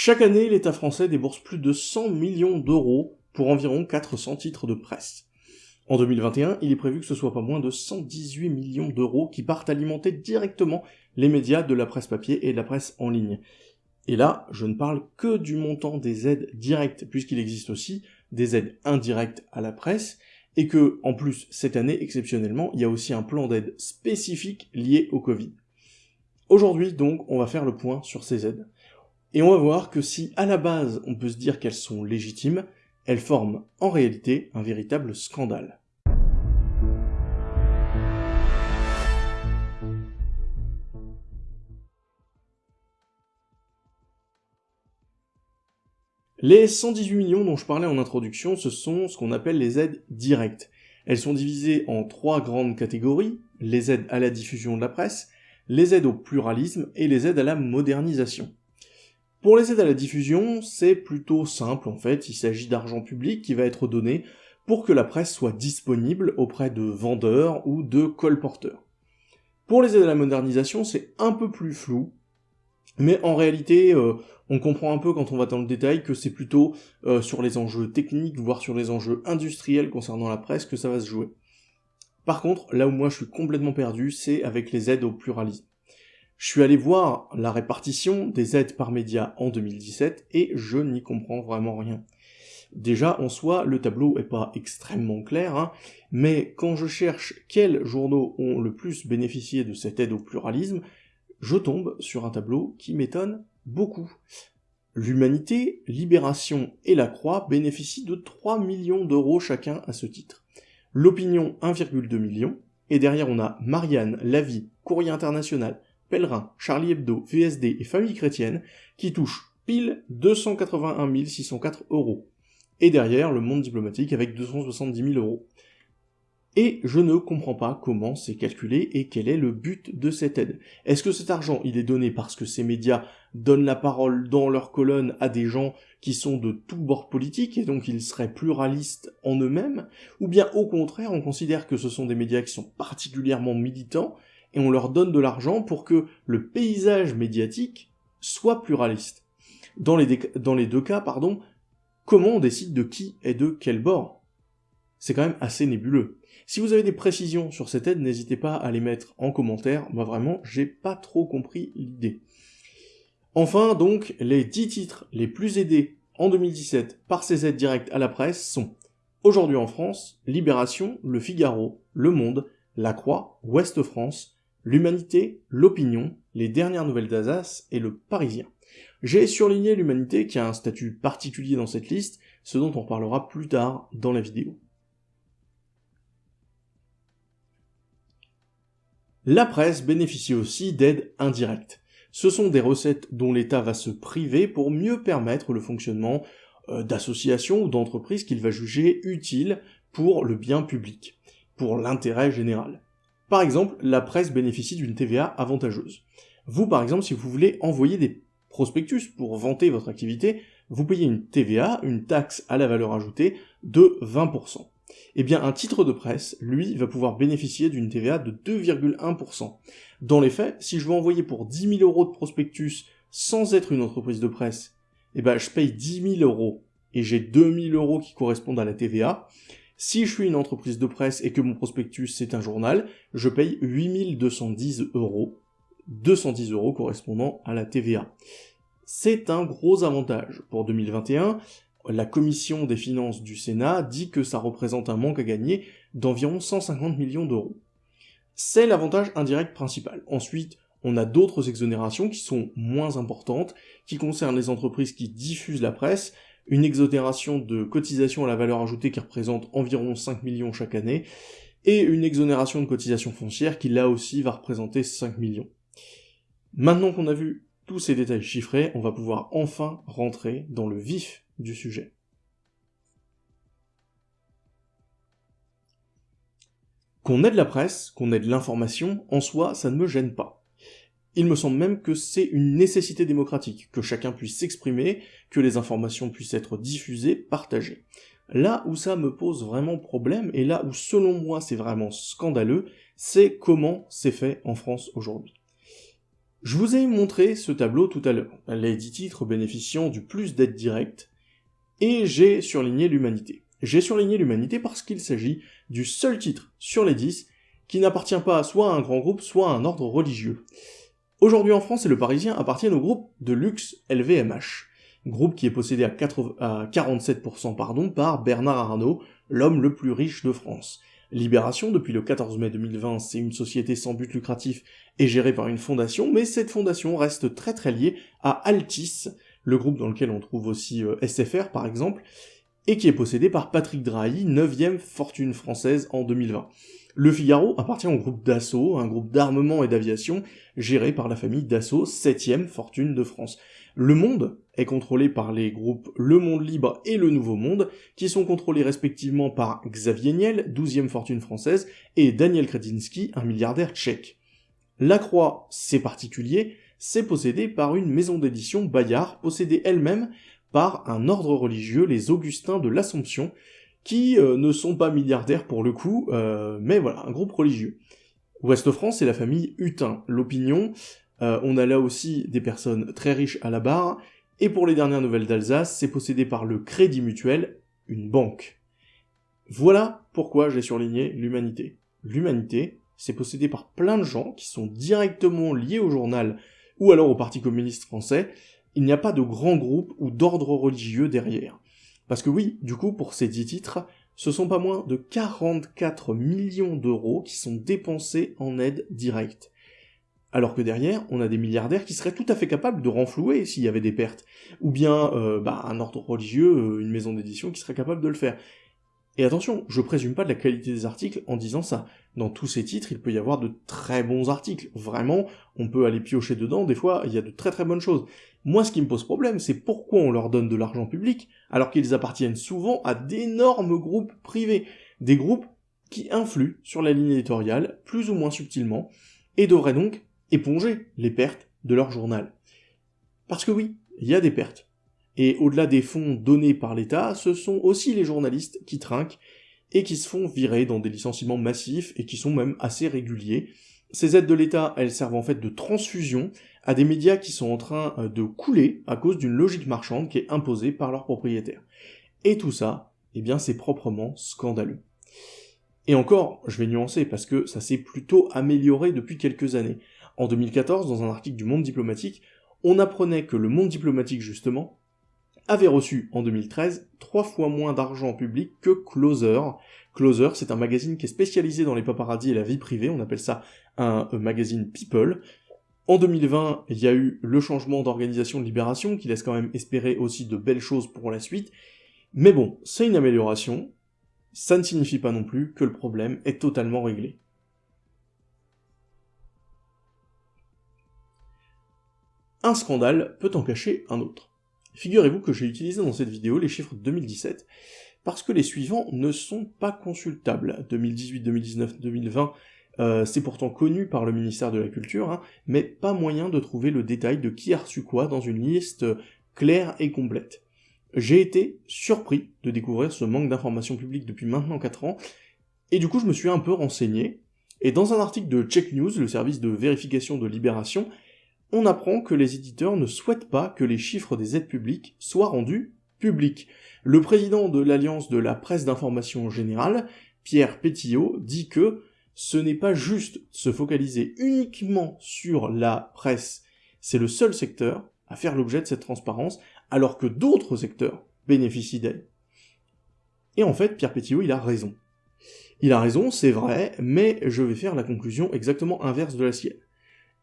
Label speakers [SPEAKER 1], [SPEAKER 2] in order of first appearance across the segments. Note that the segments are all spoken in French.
[SPEAKER 1] Chaque année, l'État français débourse plus de 100 millions d'euros pour environ 400 titres de presse. En 2021, il est prévu que ce soit pas moins de 118 millions d'euros qui partent alimenter directement les médias de la presse papier et de la presse en ligne. Et là, je ne parle que du montant des aides directes, puisqu'il existe aussi des aides indirectes à la presse, et que, en plus, cette année, exceptionnellement, il y a aussi un plan d'aide spécifique lié au Covid. Aujourd'hui, donc, on va faire le point sur ces aides. Et on va voir que si, à la base, on peut se dire qu'elles sont légitimes, elles forment en réalité un véritable scandale. Les 118 millions dont je parlais en introduction, ce sont ce qu'on appelle les aides directes. Elles sont divisées en trois grandes catégories, les aides à la diffusion de la presse, les aides au pluralisme et les aides à la modernisation. Pour les aides à la diffusion, c'est plutôt simple en fait, il s'agit d'argent public qui va être donné pour que la presse soit disponible auprès de vendeurs ou de colporteurs. Pour les aides à la modernisation, c'est un peu plus flou, mais en réalité, euh, on comprend un peu quand on va dans le détail que c'est plutôt euh, sur les enjeux techniques, voire sur les enjeux industriels concernant la presse que ça va se jouer. Par contre, là où moi je suis complètement perdu, c'est avec les aides au pluralisme. Je suis allé voir la répartition des aides par média en 2017 et je n'y comprends vraiment rien. Déjà, en soi, le tableau est pas extrêmement clair, hein, mais quand je cherche quels journaux ont le plus bénéficié de cette aide au pluralisme, je tombe sur un tableau qui m'étonne beaucoup. L'Humanité, Libération et La Croix bénéficient de 3 millions d'euros chacun à ce titre. L'Opinion 1,2 million, et derrière on a Marianne, La Vie, Courrier International, Pèlerin, Charlie Hebdo, VSD et Famille Chrétienne, qui touchent pile 281 604 euros. Et derrière, le monde diplomatique avec 270 000 euros. Et je ne comprends pas comment c'est calculé et quel est le but de cette aide. Est-ce que cet argent, il est donné parce que ces médias donnent la parole dans leurs colonnes à des gens qui sont de tout bord politique et donc ils seraient pluralistes en eux-mêmes? Ou bien au contraire, on considère que ce sont des médias qui sont particulièrement militants et on leur donne de l'argent pour que le paysage médiatique soit pluraliste. Dans les, deux cas, pardon, comment on décide de qui et de quel bord? C'est quand même assez nébuleux. Si vous avez des précisions sur cette aide, n'hésitez pas à les mettre en commentaire, moi vraiment, j'ai pas trop compris l'idée. Enfin, donc, les 10 titres les plus aidés en 2017 par ces aides directes à la presse sont Aujourd'hui en France, Libération, Le Figaro, Le Monde, La Croix, Ouest France, l'Humanité, l'Opinion, les dernières nouvelles d'Alsace et le Parisien. J'ai surligné l'Humanité qui a un statut particulier dans cette liste, ce dont on parlera plus tard dans la vidéo. La presse bénéficie aussi d'aides indirectes. Ce sont des recettes dont l'État va se priver pour mieux permettre le fonctionnement euh, d'associations ou d'entreprises qu'il va juger utiles pour le bien public, pour l'intérêt général. Par exemple, la presse bénéficie d'une TVA avantageuse. Vous, par exemple, si vous voulez envoyer des prospectus pour vanter votre activité, vous payez une TVA, une taxe à la valeur ajoutée, de 20%. Eh bien, un titre de presse, lui, va pouvoir bénéficier d'une TVA de 2,1%. Dans les faits, si je veux envoyer pour 10 000 euros de prospectus sans être une entreprise de presse, eh ben, je paye 10 000 euros et j'ai 2 000 euros qui correspondent à la TVA. Si je suis une entreprise de presse et que mon prospectus c'est un journal, je paye 8210 euros, 210 euros correspondant à la TVA. C'est un gros avantage. Pour 2021, la commission des finances du Sénat dit que ça représente un manque à gagner d'environ 150 millions d'euros. C'est l'avantage indirect principal. Ensuite, on a d'autres exonérations qui sont moins importantes, qui concernent les entreprises qui diffusent la presse, une exonération de cotisation à la valeur ajoutée qui représente environ 5 millions chaque année, et une exonération de cotisation foncière qui là aussi va représenter 5 millions. Maintenant qu'on a vu tous ces détails chiffrés, on va pouvoir enfin rentrer dans le vif du sujet. Qu'on ait de la presse, qu'on ait de l'information, en soi, ça ne me gêne pas. Il me semble même que c'est une nécessité démocratique, que chacun puisse s'exprimer, que les informations puissent être diffusées, partagées. Là où ça me pose vraiment problème, et là où selon moi c'est vraiment scandaleux, c'est comment c'est fait en France aujourd'hui. Je vous ai montré ce tableau tout à l'heure, les 10 titres bénéficiant du plus d'aides directes, et j'ai surligné l'humanité. J'ai surligné l'humanité parce qu'il s'agit du seul titre sur les 10 qui n'appartient pas soit à un grand groupe, soit à un ordre religieux. Aujourd'hui en France le Parisien appartiennent au groupe de luxe LVMH, groupe qui est possédé à, 47% pardon, par Bernard Arnault, l'homme le plus riche de France. Libération, depuis le 14 mai 2020, c'est une société sans but lucratif et gérée par une fondation, mais cette fondation reste très très liée à Altis, le groupe dans lequel on trouve aussi euh, SFR par exemple, et qui est possédé par Patrick Drahi, 9ème fortune française en 2020. Le Figaro appartient au groupe Dassault, un groupe d'armement et d'aviation géré par la famille Dassault, 7ème fortune de France. Le Monde est contrôlé par les groupes Le Monde Libre et Le Nouveau Monde, qui sont contrôlés respectivement par Xavier Niel, 12ème fortune française, et Daniel Kretinsky, un milliardaire tchèque. La Croix, c'est particulier, c'est possédé par une maison d'édition Bayard, possédée elle-même par un ordre religieux, les Augustins de l'Assomption, qui euh, ne sont pas milliardaires pour le coup, euh, mais voilà, un groupe religieux. Ouest-France, c'est la famille Hutin. L'opinion, euh, on a là aussi des personnes très riches à la barre, et pour les dernières nouvelles d'Alsace, c'est possédé par le Crédit Mutuel, une banque. Voilà pourquoi j'ai surligné l'humanité. L'humanité, c'est possédé par plein de gens qui sont directement liés au journal ou alors au Parti communiste français, il n'y a pas de grand groupe ou d'ordre religieux derrière. Parce que oui, du coup, pour ces dix titres, ce sont pas moins de 44 millions d'euros qui sont dépensés en aide directe. Alors que derrière, on a des milliardaires qui seraient tout à fait capables de renflouer s'il y avait des pertes. Ou bien euh, bah, un ordre religieux, euh, une maison d'édition qui serait capable de le faire. Et attention, je présume pas de la qualité des articles en disant ça. Dans tous ces titres, il peut y avoir de très bons articles. Vraiment, on peut aller piocher dedans, des fois, il y a de très très bonnes choses. Moi, ce qui me pose problème, c'est pourquoi on leur donne de l'argent public, alors qu'ils appartiennent souvent à d'énormes groupes privés. Des groupes qui influent sur la ligne éditoriale, plus ou moins subtilement, et devraient donc éponger les pertes de leur journal. Parce que oui, il y a des pertes. Et au-delà des fonds donnés par l'État, ce sont aussi les journalistes qui trinquent et qui se font virer dans des licenciements massifs et qui sont même assez réguliers. Ces aides de l'État, elles servent en fait de transfusion à des médias qui sont en train euh, de couler à cause d'une logique marchande qui est imposée par leurs propriétaires. Et tout ça, eh bien c'est proprement scandaleux. Et encore, je vais nuancer parce que ça s'est plutôt amélioré depuis quelques années. En 2014, dans un article du Monde diplomatique, on apprenait que le monde diplomatique, justement, avait reçu en 2013 trois fois moins d'argent public que Closer. Closer, c'est un magazine qui est spécialisé dans les paparazzis et la vie privée, on appelle ça un euh, magazine People. En 2020, il y a eu le changement d'organisation de Libération, qui laisse quand même espérer aussi de belles choses pour la suite. Mais bon, c'est une amélioration, ça ne signifie pas non plus que le problème est totalement réglé. Un scandale peut en cacher un autre. Figurez-vous que j'ai utilisé dans cette vidéo les chiffres de 2017, parce que les suivants ne sont pas consultables. 2018, 2019, 2020, c'est pourtant connu par le ministère de la Culture, hein, mais pas moyen de trouver le détail de qui a reçu quoi dans une liste claire et complète. J'ai été surpris de découvrir ce manque d'informations publiques depuis maintenant 4 ans, et du coup je me suis un peu renseigné, et dans un article de Check News, le service de vérification de Libération, on apprend que les éditeurs ne souhaitent pas que les chiffres des aides publiques soient rendus publics. Le président de l'Alliance de la presse d'information générale, Pierre Pétillot, dit que ce n'est pas juste se focaliser uniquement sur la presse, c'est le seul secteur à faire l'objet de cette transparence, alors que d'autres secteurs bénéficient d'elle. Et en fait, Pierre Pétillot, il a raison. Il a raison, c'est vrai, mais je vais faire la conclusion exactement inverse de la sienne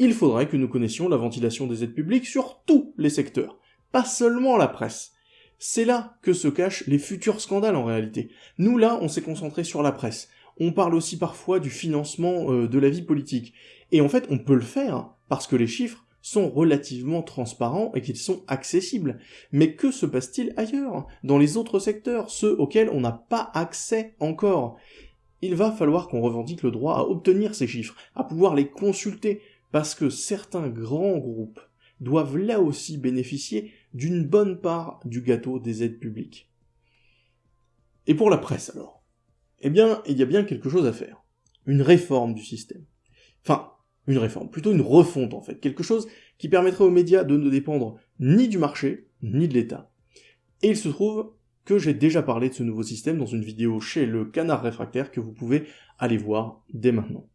[SPEAKER 1] il faudrait que nous connaissions la ventilation des aides publiques sur tous les secteurs, pas seulement la presse. C'est là que se cachent les futurs scandales en réalité. Nous là, on s'est concentré sur la presse. On parle aussi parfois du financement euh, de la vie politique. Et en fait, on peut le faire parce que les chiffres sont relativement transparents et qu'ils sont accessibles. Mais que se passe-t-il ailleurs, dans les autres secteurs, ceux auxquels on n'a pas accès encore? Il va falloir qu'on revendique le droit à obtenir ces chiffres, à pouvoir les consulter, parce que certains grands groupes doivent là aussi bénéficier d'une bonne part du gâteau des aides publiques. Et pour la presse alors? Eh bien, il y a bien quelque chose à faire. Une réforme du système. Enfin, une réforme, plutôt une refonte en fait, quelque chose qui permettrait aux médias de ne dépendre ni du marché, ni de l'État. Et il se trouve que j'ai déjà parlé de ce nouveau système dans une vidéo chez le Canard Réfractaire que vous pouvez aller voir dès maintenant.